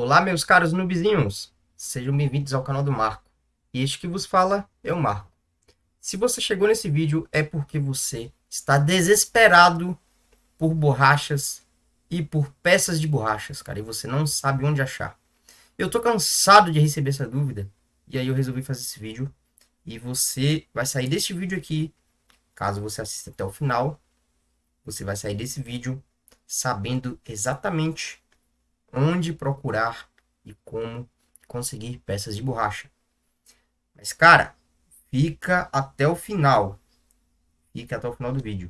Olá, meus caros nubizinhos! Sejam bem-vindos ao canal do Marco. E este que vos fala é o Marco. Se você chegou nesse vídeo é porque você está desesperado por borrachas e por peças de borrachas, cara, e você não sabe onde achar. Eu tô cansado de receber essa dúvida, e aí eu resolvi fazer esse vídeo. E você vai sair deste vídeo aqui, caso você assista até o final, você vai sair desse vídeo sabendo exatamente onde procurar e como conseguir peças de borracha. Mas, cara, fica até o final. Fica até o final do vídeo.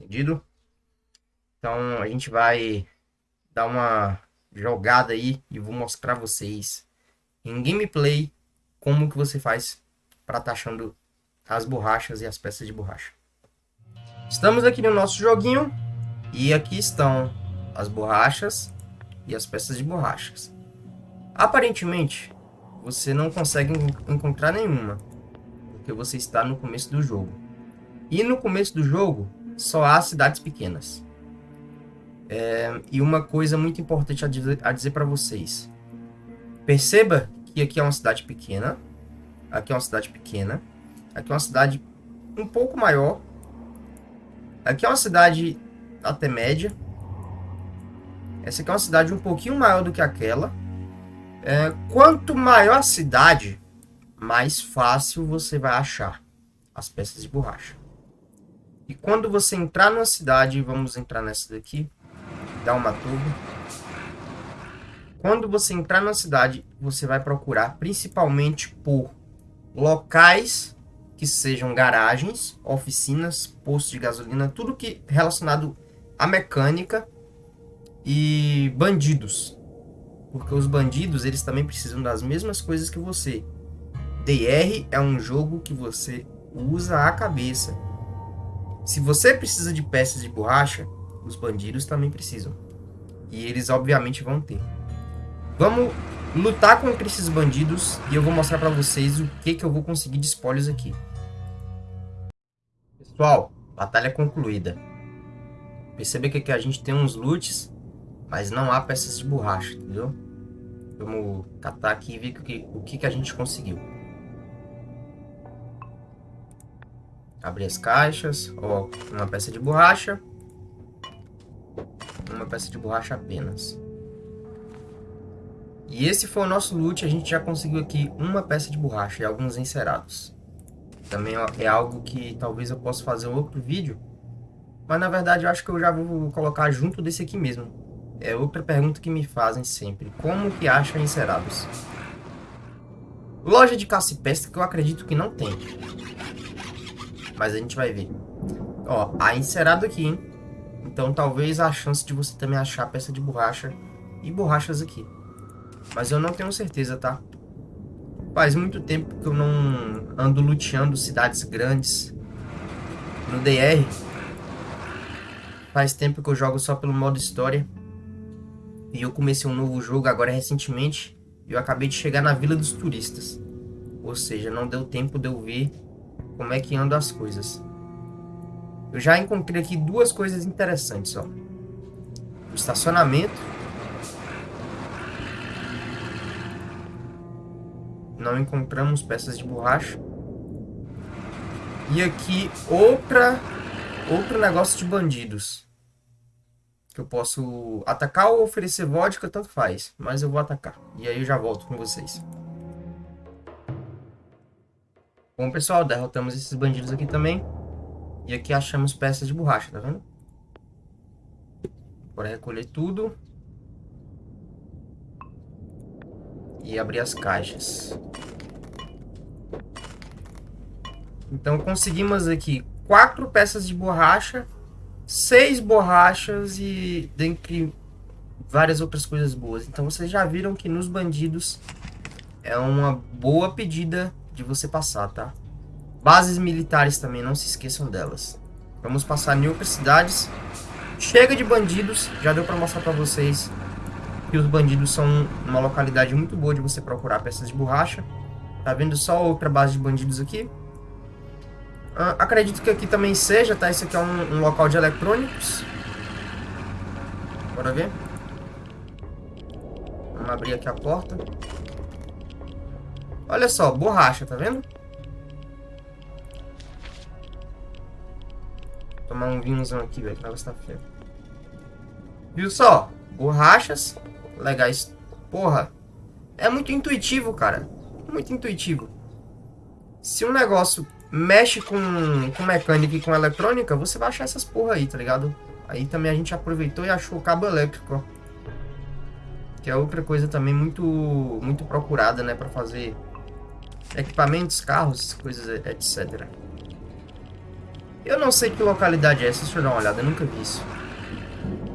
Entendido? Então, a gente vai dar uma jogada aí e vou mostrar vocês em gameplay como que você faz para tá achando as borrachas e as peças de borracha. Estamos aqui no nosso joguinho e aqui estão as borrachas e as peças de borrachas. Aparentemente, você não consegue encontrar nenhuma, porque você está no começo do jogo. E no começo do jogo, só há cidades pequenas. É, e uma coisa muito importante a dizer, a dizer para vocês. Perceba que aqui é uma cidade pequena, aqui é uma cidade pequena, aqui é uma cidade um pouco maior, aqui é uma cidade até média, essa aqui é uma cidade um pouquinho maior do que aquela. É, quanto maior a cidade, mais fácil você vai achar as peças de borracha. E quando você entrar numa cidade, vamos entrar nessa daqui, dá uma turbo. Quando você entrar na cidade, você vai procurar principalmente por locais que sejam garagens, oficinas, postos de gasolina, tudo que relacionado à mecânica e bandidos. Porque os bandidos, eles também precisam das mesmas coisas que você. DR é um jogo que você usa a cabeça. Se você precisa de peças de borracha, os bandidos também precisam. E eles obviamente vão ter. Vamos lutar contra esses bandidos e eu vou mostrar para vocês o que, que eu vou conseguir de spoilers aqui. Pessoal, batalha concluída. Perceba que aqui a gente tem uns loots mas não há peças de borracha, entendeu? Vamos catar aqui e ver o que, o que, que a gente conseguiu. Abrir as caixas. Ó, uma peça de borracha. Uma peça de borracha apenas. E esse foi o nosso loot. A gente já conseguiu aqui uma peça de borracha e alguns encerados. Também é algo que talvez eu possa fazer outro vídeo. Mas na verdade eu acho que eu já vou colocar junto desse aqui mesmo. É outra pergunta que me fazem sempre. Como que acha encerados? Loja de caça e pesca que eu acredito que não tem. Mas a gente vai ver. Ó, há encerado aqui, hein? Então talvez a chance de você também achar peça de borracha e borrachas aqui. Mas eu não tenho certeza, tá? Faz muito tempo que eu não ando luteando cidades grandes no DR. Faz tempo que eu jogo só pelo modo história. E eu comecei um novo jogo agora recentemente. E eu acabei de chegar na Vila dos Turistas. Ou seja, não deu tempo de eu ver como é que andam as coisas. Eu já encontrei aqui duas coisas interessantes, ó. O estacionamento. Não encontramos peças de borracha. E aqui outra outro negócio de bandidos que eu posso atacar ou oferecer vodka, tanto faz. Mas eu vou atacar. E aí eu já volto com vocês. Bom, pessoal, derrotamos esses bandidos aqui também. E aqui achamos peças de borracha, tá vendo? Bora recolher tudo. E abrir as caixas. Então conseguimos aqui quatro peças de borracha seis borrachas e dentre várias outras coisas boas. Então vocês já viram que nos bandidos é uma boa pedida de você passar, tá? Bases militares também, não se esqueçam delas. Vamos passar em outras cidades. Chega de bandidos, já deu para mostrar para vocês que os bandidos são uma localidade muito boa de você procurar peças de borracha. Tá vendo só outra base de bandidos aqui? Uh, acredito que aqui também seja, tá? Esse aqui é um, um local de eletrônicos. Bora ver. Vamos abrir aqui a porta. Olha só, borracha, tá vendo? tomar um vinhozão aqui, velho, que negócio tá feio. Viu só? Borrachas legais. Porra, é muito intuitivo, cara. Muito intuitivo. Se um negócio mexe com, com mecânica e com eletrônica, você vai achar essas porra aí, tá ligado? Aí também a gente aproveitou e achou o cabo elétrico, ó. Que é outra coisa também muito, muito procurada, né? Pra fazer equipamentos, carros, coisas, etc. Eu não sei que localidade é essa, deixa eu dar uma olhada, eu nunca vi isso.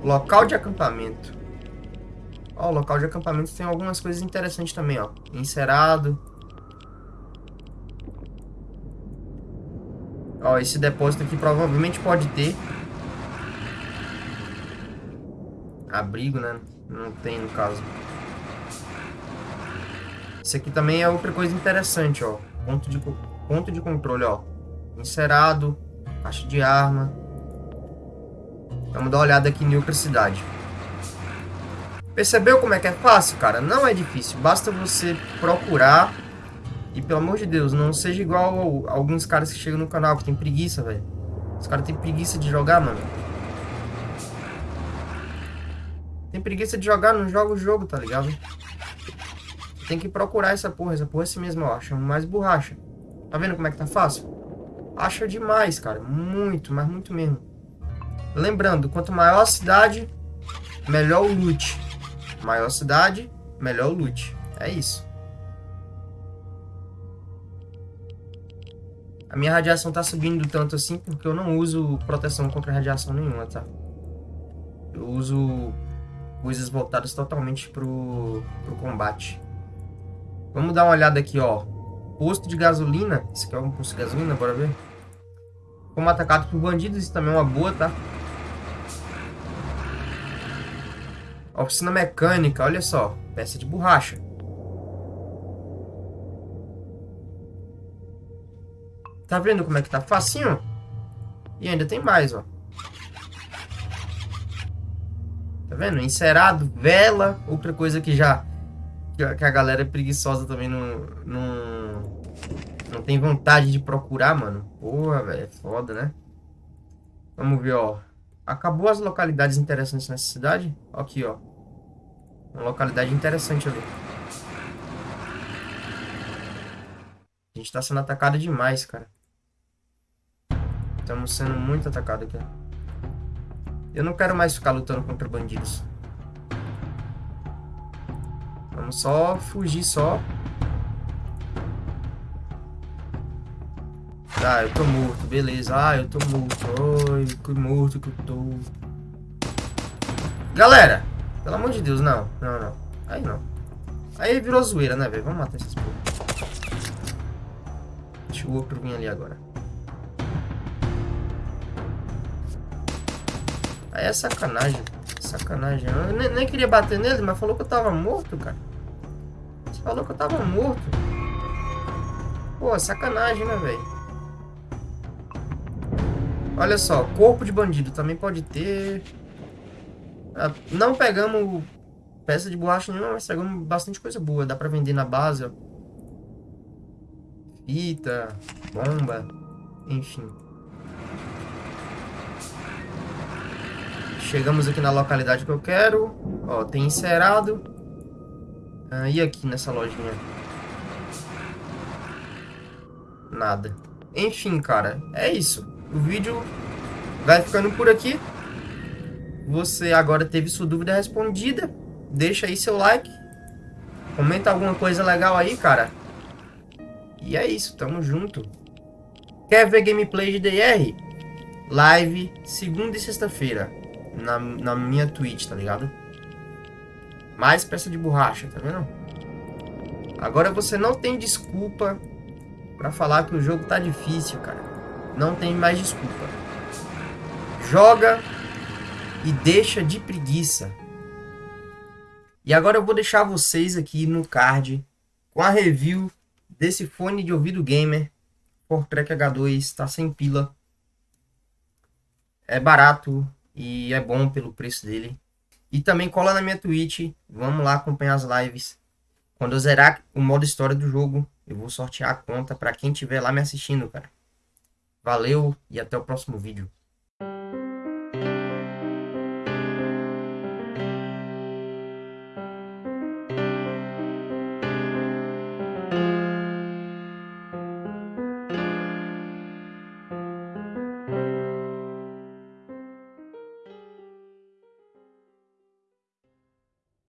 Local de acampamento. Ó, o local de acampamento tem algumas coisas interessantes também, ó. Encerado. Ó, esse depósito aqui provavelmente pode ter. Abrigo, né? Não tem, no caso. Esse aqui também é outra coisa interessante, ó. Ponto de, ponto de controle, ó. Encerado. Caixa de arma. Vamos dar uma olhada aqui em outra cidade. Percebeu como é que é fácil, cara? Não é difícil. Basta você procurar. E pelo amor de Deus, não seja igual alguns caras que chegam no canal que tem preguiça, velho. Os caras têm preguiça de jogar, mano. Tem preguiça de jogar, não joga o jogo, tá ligado? Tem que procurar essa porra. Essa porra é assim mesmo, ó. Chama mais borracha. Tá vendo como é que tá fácil? Acha demais, cara. Muito, mas muito mesmo. Lembrando, quanto maior a cidade, melhor o loot. Maior a cidade, melhor o loot. É isso. A minha radiação tá subindo tanto assim porque eu não uso proteção contra radiação nenhuma, tá? Eu uso coisas voltadas totalmente pro, pro combate. Vamos dar uma olhada aqui, ó. Posto de gasolina. Esse aqui é um posto de gasolina, bora ver. Como atacado por bandidos, isso também é uma boa, tá? Oficina mecânica, olha só. Peça de borracha. Tá vendo como é que tá facinho? E ainda tem mais, ó. Tá vendo? Encerado, vela, outra coisa que já que a galera é preguiçosa também não, não, não tem vontade de procurar, mano. Porra, velho, é foda, né? Vamos ver, ó. Acabou as localidades interessantes nessa cidade. Aqui, ó. Uma localidade interessante ali. A gente tá sendo atacado demais, cara. Estamos sendo muito atacados aqui. Eu não quero mais ficar lutando contra bandidos. Vamos só fugir só. Tá, eu tô morto, beleza. Ah, eu tô morto. Ai, que morto que eu tô. Galera, pelo amor de Deus, não. Não, não. Aí não. Aí virou zoeira, né, velho? Vamos matar esses porra. Deixa o outro vir ali agora. Aí é sacanagem. Sacanagem. Eu nem, nem, queria bater nele, mas falou que eu tava morto, cara. Você falou que eu tava morto. Pô, sacanagem, né, velho? Olha só, corpo de bandido também pode ter. Ah, não pegamos peça de borracha nenhuma, mas pegamos bastante coisa boa. Dá pra vender na base, ó. Fita, bomba, enfim. Chegamos aqui na localidade que eu quero. Ó, tem encerado. Ah, e aqui nessa lojinha? Nada. Enfim, cara, é isso. O vídeo vai ficando por aqui. Você agora teve sua dúvida respondida. Deixa aí seu like. Comenta alguma coisa legal aí, cara. E é isso, tamo junto. Quer ver gameplay de DR? Live segunda e sexta-feira na, na minha Twitch, tá ligado? Mais peça de borracha, tá vendo? Agora você não tem desculpa pra falar que o jogo tá difícil, cara. Não tem mais desculpa. Joga e deixa de preguiça. E agora eu vou deixar vocês aqui no card com a review desse fone de ouvido gamer Fortrek H2, está sem pila. É barato, e é bom pelo preço dele. E também cola na minha Twitch. Vamos lá acompanhar as lives. Quando eu zerar o modo história do jogo, eu vou sortear a conta para quem estiver lá me assistindo, cara. Valeu e até o próximo vídeo.